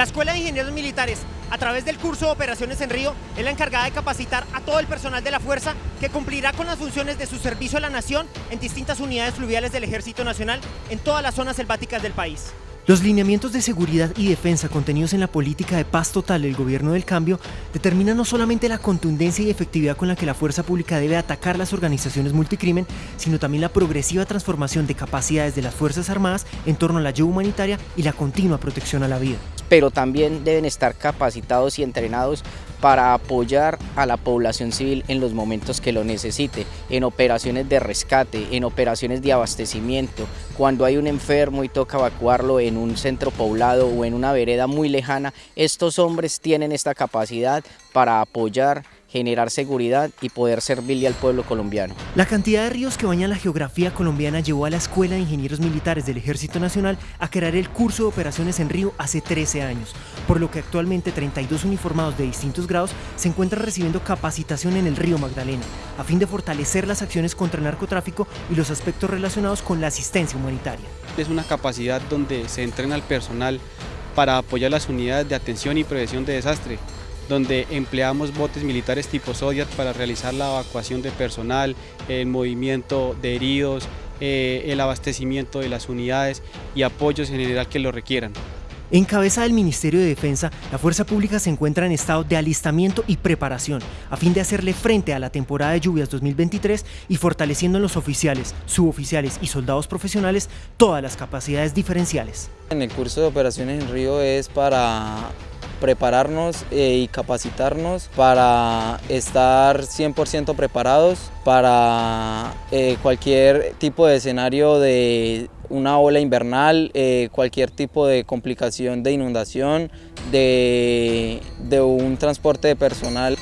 La Escuela de Ingenieros Militares, a través del curso de Operaciones en Río, es la encargada de capacitar a todo el personal de la Fuerza que cumplirá con las funciones de su servicio a la nación en distintas unidades fluviales del Ejército Nacional en todas las zonas selváticas del país. Los lineamientos de seguridad y defensa contenidos en la política de paz total del gobierno del cambio determinan no solamente la contundencia y efectividad con la que la fuerza pública debe atacar las organizaciones multicrimen, sino también la progresiva transformación de capacidades de las Fuerzas Armadas en torno a la ayuda humanitaria y la continua protección a la vida. Pero también deben estar capacitados y entrenados para apoyar a la población civil en los momentos que lo necesite, en operaciones de rescate, en operaciones de abastecimiento, cuando hay un enfermo y toca evacuarlo en un centro poblado o en una vereda muy lejana, estos hombres tienen esta capacidad para apoyar generar seguridad y poder servirle al pueblo colombiano. La cantidad de ríos que bañan la geografía colombiana llevó a la Escuela de Ingenieros Militares del Ejército Nacional a crear el curso de operaciones en río hace 13 años, por lo que actualmente 32 uniformados de distintos grados se encuentran recibiendo capacitación en el río Magdalena, a fin de fortalecer las acciones contra el narcotráfico y los aspectos relacionados con la asistencia humanitaria. Es una capacidad donde se entrena al personal para apoyar las unidades de atención y prevención de desastre, donde empleamos botes militares tipo Zodiac para realizar la evacuación de personal, el movimiento de heridos, eh, el abastecimiento de las unidades y apoyos en general que lo requieran. En cabeza del Ministerio de Defensa, la Fuerza Pública se encuentra en estado de alistamiento y preparación a fin de hacerle frente a la temporada de lluvias 2023 y fortaleciendo en los oficiales, suboficiales y soldados profesionales todas las capacidades diferenciales. En el curso de operaciones en Río es para prepararnos eh, y capacitarnos para estar 100% preparados para eh, cualquier tipo de escenario de una ola invernal, eh, cualquier tipo de complicación de inundación, de, de un transporte de personal.